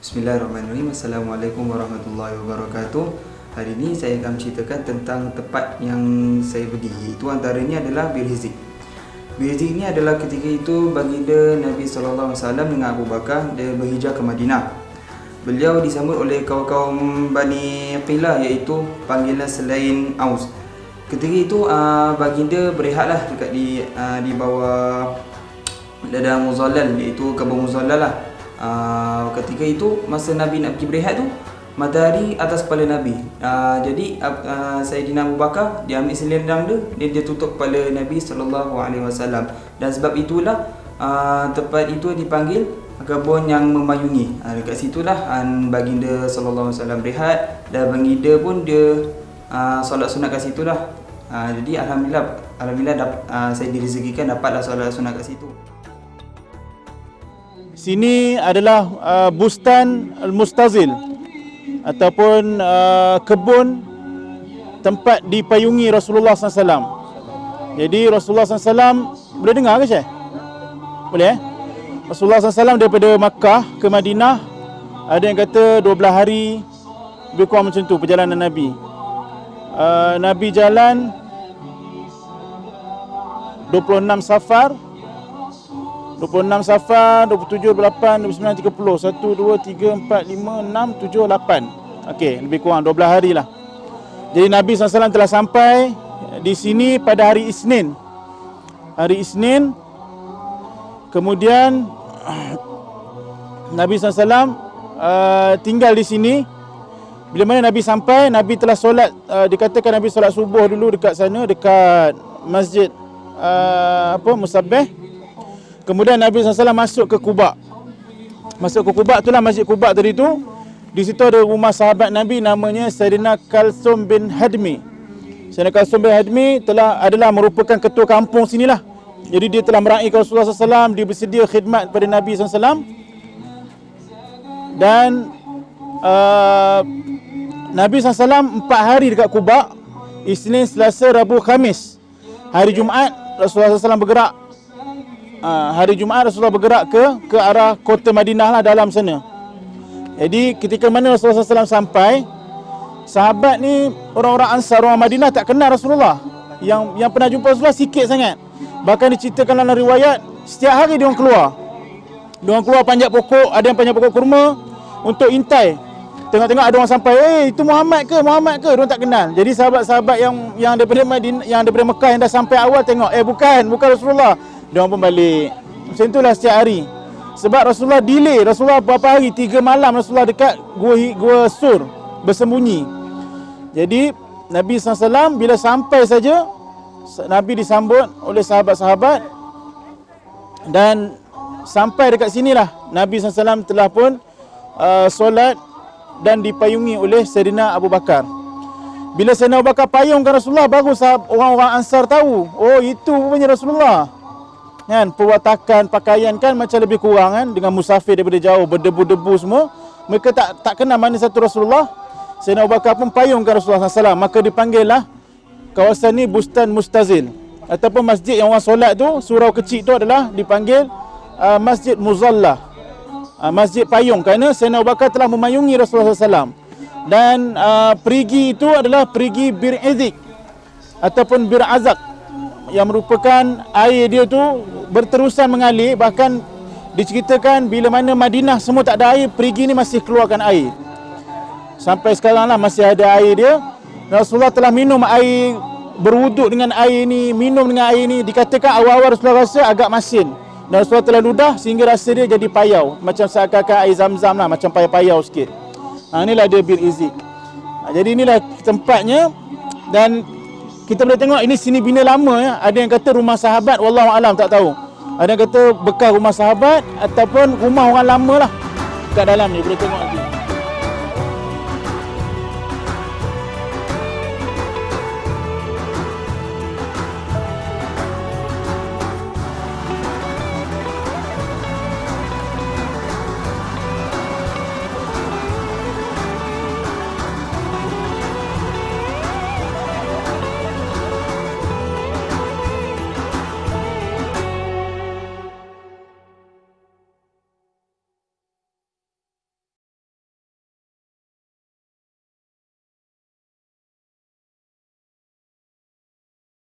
Bismillahirrahmanirrahim. Assalamualaikum warahmatullahi wabarakatuh. Hari ini saya akan menceritakan tentang tempat yang saya pergi. Itu antaranya adalah Bir Hizik Bir Hizik ini adalah ketika itu baginda Nabi SAW dengan Abu Bakar Dia berhijrah ke Madinah. Beliau disambut oleh kaum-kaum Bani Qilah iaitu panggilan selain Aus. Ketika itu uh, baginda berehatlah dekat di uh, di bawah dada muzallal iaitu kebun muzallal lah uh, ketika itu masa Nabi nak pergi berehat tu matahari atas kepala Nabi. Uh, jadi uh, Sayyidina Abu Bakar dia ambil selendang dia dia, dia tutup kepala Nabi sallallahu alaihi wasallam. Dan sebab itulah uh, tempat itu dipanggil kebun yang memayungi. Uh, dekat situlah uh, baginda sallallahu alaihi wasallam berehat dan baginda pun dia uh, solat sunat kat situlah. Uh, jadi alhamdulillah alhamdulillah dap, uh, saya direzekikan dapatlah solat sunat kat situ Sini adalah uh, Bustan Al-Mustazil ataupun uh, kebun tempat dipayungi Rasulullah SAW. Jadi Rasulullah SAW boleh dengar ke Syekh? Boleh eh? Rasulullah SAW daripada Makkah ke Madinah ada yang kata 12 hari lebih kurang macam tu perjalanan Nabi. Uh, Nabi jalan 26 safar 26 Safar, 27, 28, 29, 30 1, 2, 3, 4, 5, 6, 7, 8 Okey, lebih kurang 12 hari lah. Jadi Nabi SAW telah sampai di sini pada hari Isnin. Hari Isnin Kemudian Nabi SAW uh, tinggal di sini. Bila mana Nabi sampai, Nabi telah solat uh, Dikatakan Nabi solat subuh dulu dekat sana Dekat masjid uh, apa Musabbih Kemudian Nabi SAW masuk ke Kuba. Masuk ke Kuba itulah Masjid Kuba tadi tu. Di situ ada rumah sahabat Nabi namanya Sayyidina Kalsum bin Hadmi. Sayyidina Kalsum bin Hadmi telah adalah merupakan ketua kampung sinilah. Jadi dia telah meraihkan Rasulullah SAW, dia bersedia khidmat kepada Nabi SAW. Dan uh, Nabi SAW empat hari dekat Kuba. Isnin, Selasa, Rabu, Khamis. Hari Jumaat Rasulullah SAW bergerak uh, hari Jumaat Rasulullah bergerak ke ke arah kota Madinah lah dalam sana. Jadi ketika mana Rasulullah SAW sampai, sahabat ni orang-orang Ansar orang Madinah tak kenal Rasulullah. Yang yang pernah jumpa Rasulullah sikit sangat. Bahkan diceritakan dalam riwayat setiap hari dia orang keluar. Dia orang keluar panjat pokok, ada yang panjat pokok kurma untuk intai. Tengok-tengok ada orang sampai, "Eh, itu Muhammad ke? Muhammad ke?" Dia orang tak kenal. Jadi sahabat-sahabat yang yang daripada Madinah, yang daripada Mekah yang dah sampai awal tengok, "Eh, bukan, bukan Rasulullah." Dia pun balik. Macam itulah setiap hari. Sebab Rasulullah delay. Rasulullah berapa hari? Tiga malam Rasulullah dekat gua, gua sur. Bersembunyi. Jadi Nabi SAW bila sampai saja Nabi disambut oleh sahabat-sahabat dan sampai dekat sinilah Nabi SAW telah pun uh, solat dan dipayungi oleh Sayyidina Abu Bakar. Bila Sayyidina Abu Bakar payungkan Rasulullah baru orang-orang Ansar tahu, oh itu punya Rasulullah kan perwatakan pakaian kan macam lebih kurang kan dengan musafir daripada jauh berdebu-debu semua. Mereka tak tak kenal mana satu Rasulullah. Sayyidina Abu Bakar pun payungkan Rasulullah SAW maka dipanggillah kawasan ni Bustan Mustazil. Ataupun masjid yang orang solat tu surau kecil tu adalah dipanggil uh, Masjid Muzallah. Uh, Masjid Payung kerana Sayyidina Abu Bakar telah memayungi Rasulullah SAW dan uh, perigi itu adalah perigi Bir Izik ataupun Bir Azak yang merupakan air dia tu berterusan mengalir bahkan diceritakan bila mana Madinah semua tak ada air perigi ni masih keluarkan air. Sampai sekarang lah masih ada air dia. Rasulullah telah minum air berwuduk dengan air ni minum dengan air ni. Dikatakan awal-awal Rasulullah rasa agak masin. Dan Rasulullah telah ludah sehingga rasa dia jadi payau. Macam seakan-akan air zam-zam lah macam payau-payau sikit. Ha, inilah dia bir izik ha, jadi inilah tempatnya. Dan kita boleh tengok ini sini bina lama ya. Ada yang kata rumah sahabat, wallahu alam tak tahu. Ada kata bekas rumah sahabat ataupun rumah orang lama lah kat dalam ni boleh tengok nanti.